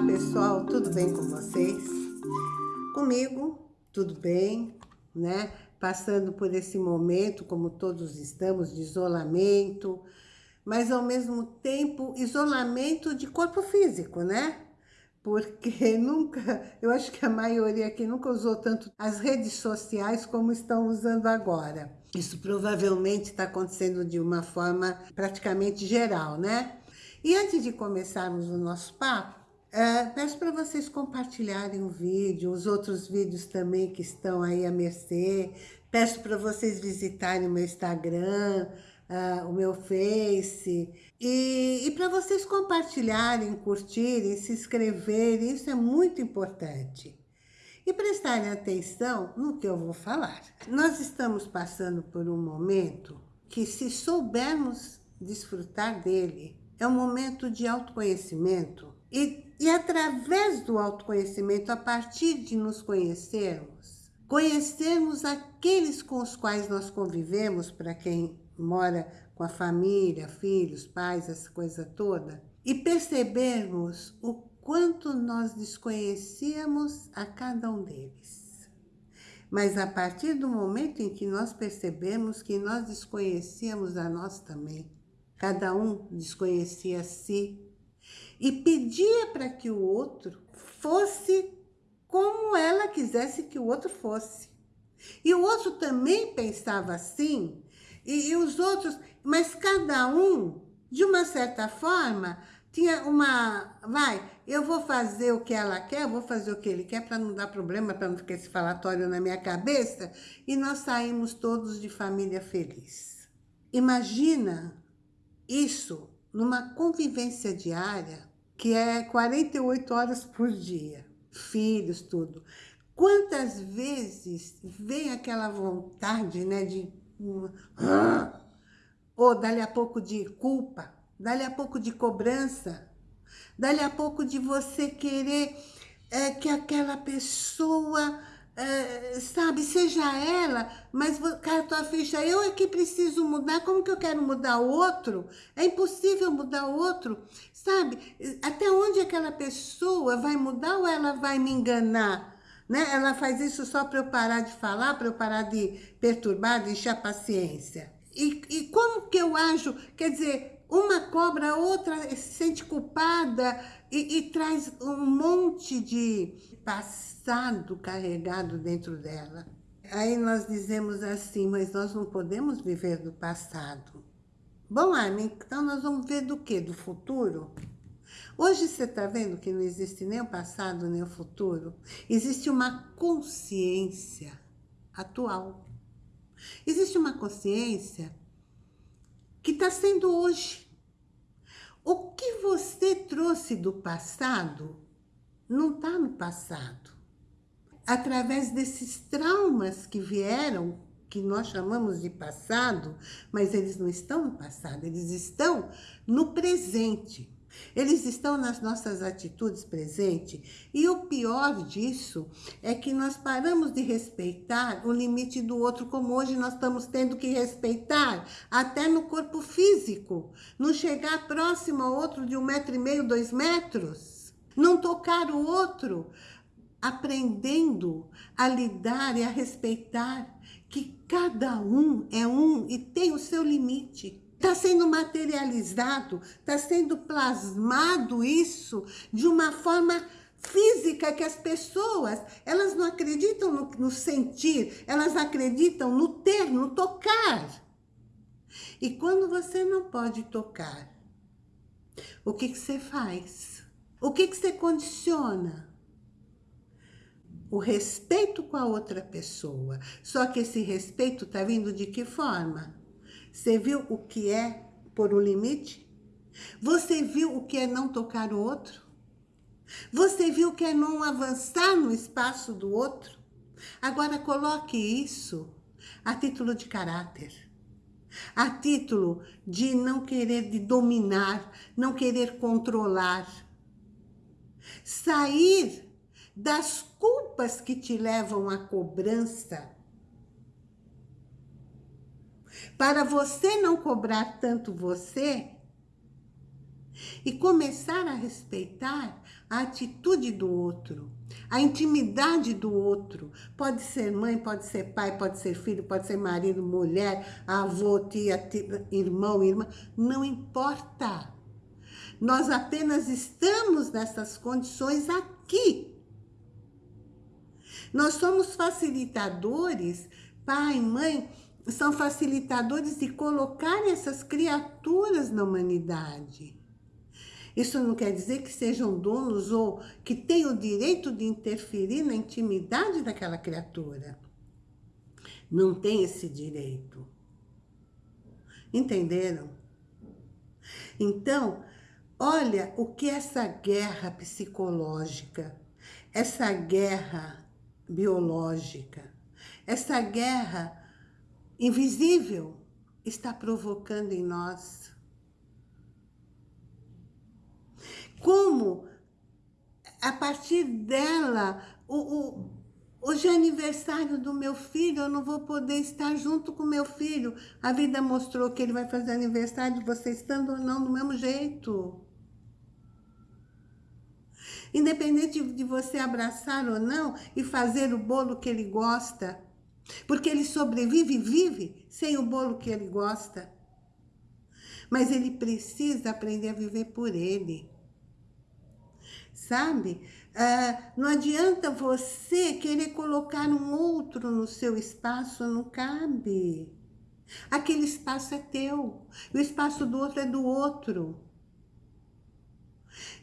Olá pessoal, tudo bem com vocês? Comigo, tudo bem, né? Passando por esse momento, como todos estamos, de isolamento, mas ao mesmo tempo, isolamento de corpo físico, né? Porque nunca, eu acho que a maioria aqui nunca usou tanto as redes sociais como estão usando agora. Isso provavelmente está acontecendo de uma forma praticamente geral, né? E antes de começarmos o nosso papo, é, peço para vocês compartilharem o vídeo, os outros vídeos também que estão aí a mercê. Peço para vocês visitarem o meu Instagram, uh, o meu Face. E, e para vocês compartilharem, curtirem, se inscreverem, isso é muito importante. E prestarem atenção no que eu vou falar. Nós estamos passando por um momento que se soubermos desfrutar dele, é um momento de autoconhecimento e, e através do autoconhecimento, a partir de nos conhecermos, conhecermos aqueles com os quais nós convivemos, para quem mora com a família, filhos, pais, essa coisa toda, e percebermos o quanto nós desconhecíamos a cada um deles. Mas a partir do momento em que nós percebemos que nós desconhecíamos a nós também, cada um desconhecia a si, e pedia para que o outro fosse como ela quisesse que o outro fosse. E o outro também pensava assim, e, e os outros, mas cada um, de uma certa forma, tinha uma, vai, eu vou fazer o que ela quer, eu vou fazer o que ele quer para não dar problema, para não ficar esse falatório na minha cabeça, e nós saímos todos de família feliz. Imagina isso numa convivência diária que é 48 horas por dia, filhos, tudo. Quantas vezes vem aquela vontade, né, de... Ou dali a pouco de culpa, dali a pouco de cobrança, dali a pouco de você querer é, que aquela pessoa é, sabe, seja ela, mas, cara, tua ficha, eu é que preciso mudar, como que eu quero mudar o outro? É impossível mudar o outro, sabe? Até onde aquela pessoa vai mudar ou ela vai me enganar? Né? Ela faz isso só para eu parar de falar, para eu parar de perturbar, de encher a paciência. E, e como que eu ajo? Quer dizer, uma cobra, a outra se sente culpada e, e traz um monte de passado carregado dentro dela. Aí nós dizemos assim, mas nós não podemos viver do passado. Bom, Armin, então nós vamos ver do que? Do futuro? Hoje você está vendo que não existe nem o passado, nem o futuro. Existe uma consciência atual. Existe uma consciência que está sendo hoje. O que você trouxe do passado não está no passado. Através desses traumas que vieram, que nós chamamos de passado, mas eles não estão no passado, eles estão no presente. Eles estão nas nossas atitudes presentes. E o pior disso é que nós paramos de respeitar o limite do outro, como hoje nós estamos tendo que respeitar, até no corpo físico. Não chegar próximo ao outro de um metro e meio, dois metros. Não tocar o outro. Aprendendo a lidar e a respeitar que cada um é um e tem o seu limite. Está sendo materializado, está sendo plasmado isso de uma forma física que as pessoas, elas não acreditam no, no sentir, elas acreditam no ter, no tocar. E quando você não pode tocar, o que, que você faz? O que, que você condiciona? O respeito com a outra pessoa. Só que esse respeito está vindo de que forma? Você viu o que é pôr o limite? Você viu o que é não tocar o outro? Você viu o que é não avançar no espaço do outro? Agora coloque isso a título de caráter, a título de não querer de dominar, não querer controlar. Sair das culpas que te levam à cobrança para você não cobrar tanto você, E começar a respeitar a atitude do outro, a intimidade do outro. Pode ser mãe, pode ser pai, pode ser filho, pode ser marido, mulher, avô, tia, tia irmão, irmã. Não importa. Nós apenas estamos nessas condições aqui. Nós somos facilitadores, pai, mãe, são facilitadores de colocar essas criaturas na humanidade. Isso não quer dizer que sejam donos ou que tenham o direito de interferir na intimidade daquela criatura. Não tem esse direito. Entenderam? Então, olha o que essa guerra psicológica, essa guerra biológica, essa guerra invisível está provocando em nós. Como, a partir dela, o, o, hoje é aniversário do meu filho, eu não vou poder estar junto com meu filho. A vida mostrou que ele vai fazer aniversário, você estando ou não, do mesmo jeito. Independente de você abraçar ou não e fazer o bolo que ele gosta, porque ele sobrevive e vive sem o bolo que ele gosta. Mas ele precisa aprender a viver por ele. Sabe? Ah, não adianta você querer colocar um outro no seu espaço, não cabe. Aquele espaço é teu, o espaço do outro é do outro.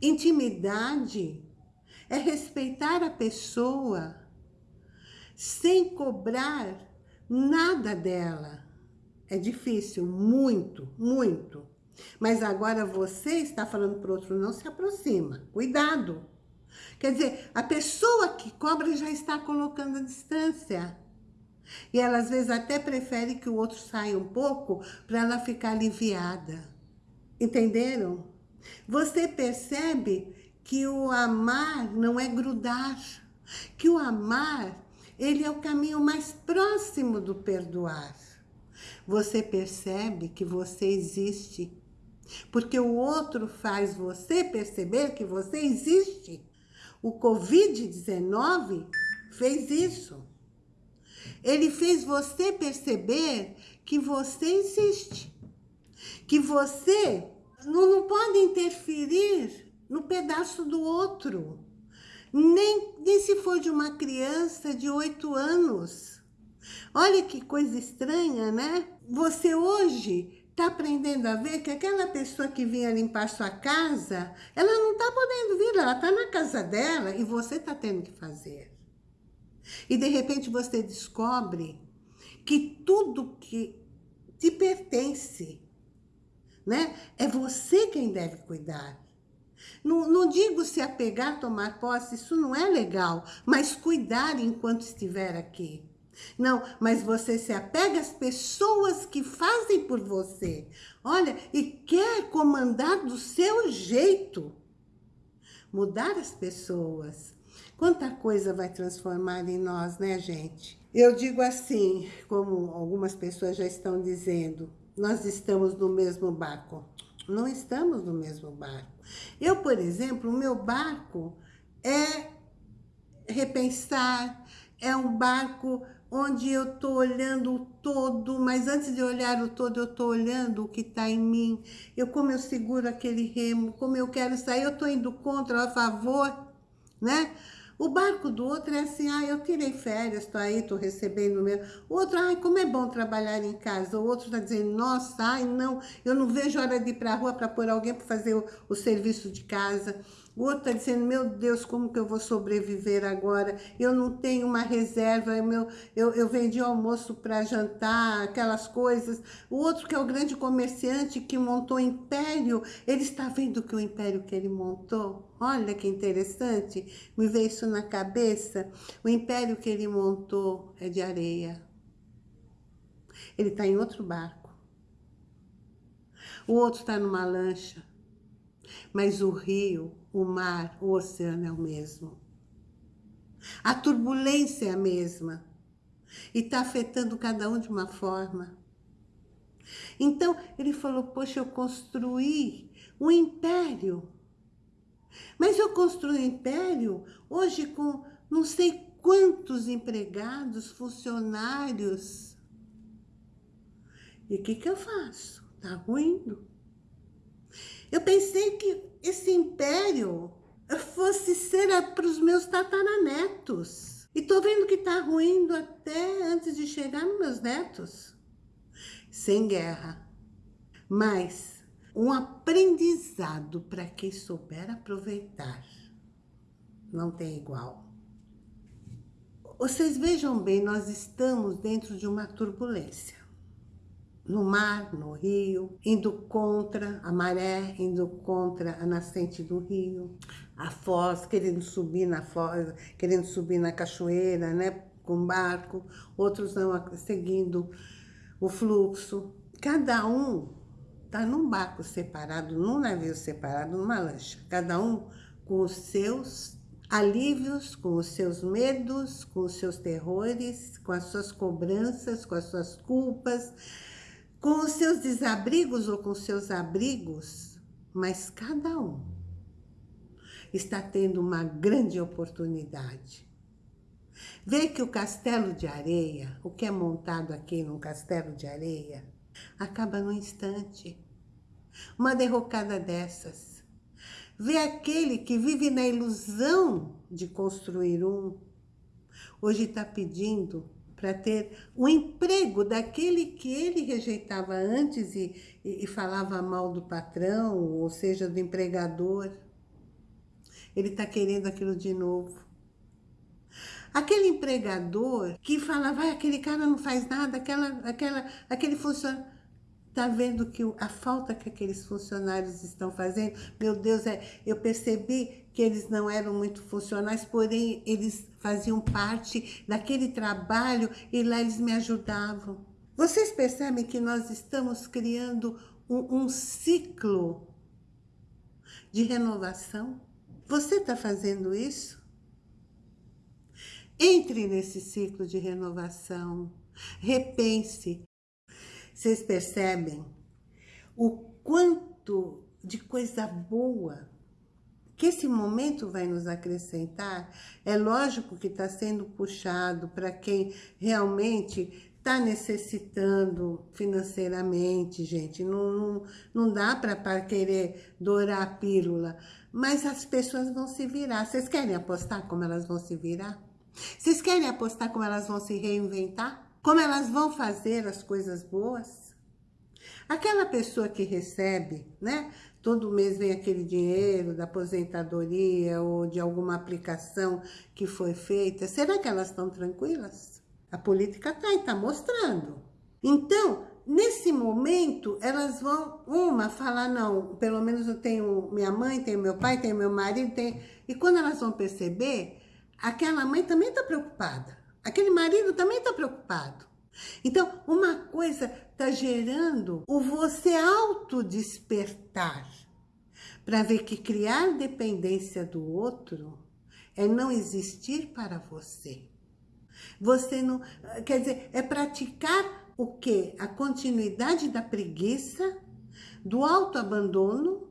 Intimidade é respeitar a pessoa, sem cobrar nada dela. É difícil, muito, muito. Mas agora você está falando para o outro, não se aproxima. Cuidado. Quer dizer, a pessoa que cobra já está colocando a distância. E ela às vezes até prefere que o outro saia um pouco para ela ficar aliviada. Entenderam? Você percebe que o amar não é grudar. Que o amar ele é o caminho mais próximo do perdoar. Você percebe que você existe, porque o outro faz você perceber que você existe. O Covid-19 fez isso. Ele fez você perceber que você existe. Que você não, não pode interferir no pedaço do outro. Nem, nem se for de uma criança de oito anos. Olha que coisa estranha, né? Você hoje está aprendendo a ver que aquela pessoa que vinha limpar sua casa, ela não está podendo vir, ela está na casa dela e você está tendo que fazer. E de repente você descobre que tudo que te pertence, né? É você quem deve cuidar. Não, não digo se apegar, tomar posse, isso não é legal, mas cuidar enquanto estiver aqui. Não, mas você se apega às pessoas que fazem por você. Olha, e quer comandar do seu jeito. Mudar as pessoas. Quanta coisa vai transformar em nós, né, gente? Eu digo assim, como algumas pessoas já estão dizendo, nós estamos no mesmo barco. Não estamos no mesmo barco. Eu, por exemplo, o meu barco é repensar, é um barco onde eu estou olhando o todo, mas antes de olhar o todo, eu estou olhando o que está em mim. Eu, como eu seguro aquele remo, como eu quero sair, eu estou indo contra, a favor, né? O barco do outro é assim, ah, eu tirei férias, estou aí, estou recebendo meu. O outro, ai, como é bom trabalhar em casa. O outro está dizendo, nossa, ai, não, eu não vejo hora de ir para a rua para pôr alguém para fazer o, o serviço de casa. O outro está dizendo, meu Deus, como que eu vou sobreviver agora? Eu não tenho uma reserva, eu, meu, eu, eu vendi almoço para jantar, aquelas coisas. O outro que é o grande comerciante que montou império, ele está vendo que o império que ele montou, olha que interessante, me veio isso na cabeça. O império que ele montou é de areia. Ele está em outro barco. O outro está numa lancha. Mas o rio, o mar, o oceano é o mesmo. A turbulência é a mesma. E está afetando cada um de uma forma. Então, ele falou, poxa, eu construí um império. Mas eu construí um império hoje com não sei quantos empregados, funcionários. E o que, que eu faço? Tá ruindo. Eu pensei que esse império fosse ser para os meus tataranetos. E tô vendo que tá ruindo até antes de chegar nos meus netos. Sem guerra. Mas um aprendizado para quem souber aproveitar. Não tem igual. Vocês vejam bem, nós estamos dentro de uma turbulência no mar, no rio, indo contra a maré, indo contra a nascente do rio, a foz, querendo subir na foz, querendo subir na cachoeira, né, com barco, outros não, seguindo o fluxo. Cada um está num barco separado, num navio separado, numa lancha, cada um com os seus alívios, com os seus medos, com os seus terrores, com as suas cobranças, com as suas culpas, com os seus desabrigos ou com os seus abrigos, mas cada um está tendo uma grande oportunidade. Vê que o castelo de areia, o que é montado aqui num castelo de areia, acaba num instante. Uma derrocada dessas. Vê aquele que vive na ilusão de construir um, hoje está pedindo para ter o um emprego daquele que ele rejeitava antes e, e, e falava mal do patrão, ou seja, do empregador. Ele está querendo aquilo de novo. Aquele empregador que falava, ah, aquele cara não faz nada, aquela, aquela, aquele funcionário Está vendo que a falta que aqueles funcionários estão fazendo? Meu Deus, é, eu percebi que eles não eram muito funcionais, porém eles faziam parte daquele trabalho e lá eles me ajudavam. Vocês percebem que nós estamos criando um, um ciclo de renovação? Você está fazendo isso? Entre nesse ciclo de renovação, repense vocês percebem o quanto de coisa boa que esse momento vai nos acrescentar? É lógico que está sendo puxado para quem realmente está necessitando financeiramente, gente. Não, não, não dá para querer dourar a pílula. Mas as pessoas vão se virar. Vocês querem apostar como elas vão se virar? Vocês querem apostar como elas vão se reinventar? Como elas vão fazer as coisas boas? Aquela pessoa que recebe, né? Todo mês vem aquele dinheiro da aposentadoria ou de alguma aplicação que foi feita. Será que elas estão tranquilas? A política está aí, está mostrando. Então, nesse momento, elas vão, uma, falar, não, pelo menos eu tenho minha mãe, tenho meu pai, tenho meu marido, tenho... E quando elas vão perceber, aquela mãe também está preocupada. Aquele marido também está preocupado. Então, uma coisa está gerando o você autodespertar para ver que criar dependência do outro é não existir para você. Você não... Quer dizer, é praticar o quê? A continuidade da preguiça, do autoabandono,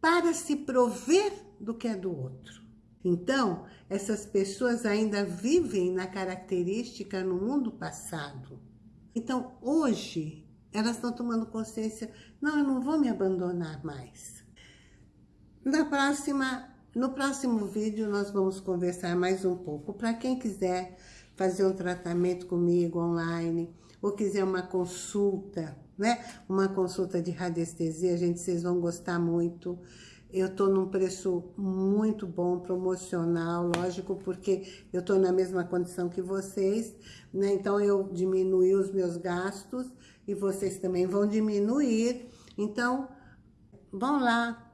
para se prover do que é do outro. Então, essas pessoas ainda vivem na característica no mundo passado. Então, hoje, elas estão tomando consciência, não, eu não vou me abandonar mais. Na próxima, no próximo vídeo, nós vamos conversar mais um pouco. Para quem quiser fazer um tratamento comigo online, ou quiser uma consulta, né? Uma consulta de radiestesia, gente, vocês vão gostar muito. Eu estou num preço muito bom, promocional, lógico, porque eu estou na mesma condição que vocês, né? Então, eu diminui os meus gastos e vocês também vão diminuir. Então, vão lá,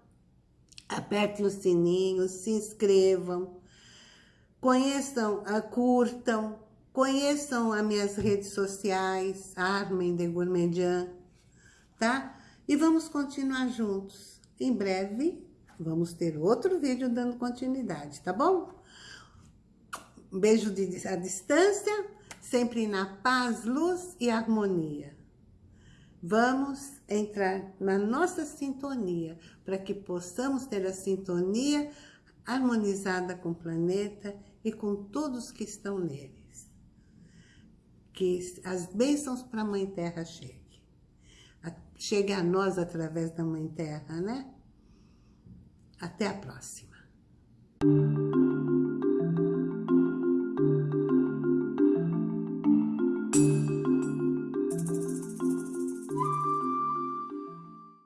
apertem o sininho, se inscrevam, conheçam, ah, curtam, conheçam as minhas redes sociais, Armen de Gourmandian, tá? E vamos continuar juntos. Em breve Vamos ter outro vídeo dando continuidade, tá bom? Um beijo de, à distância, sempre na paz, luz e harmonia. Vamos entrar na nossa sintonia, para que possamos ter a sintonia harmonizada com o planeta e com todos que estão neles. Que as bênçãos para a Mãe Terra cheguem. Chegue a nós através da Mãe Terra, né? Até a próxima!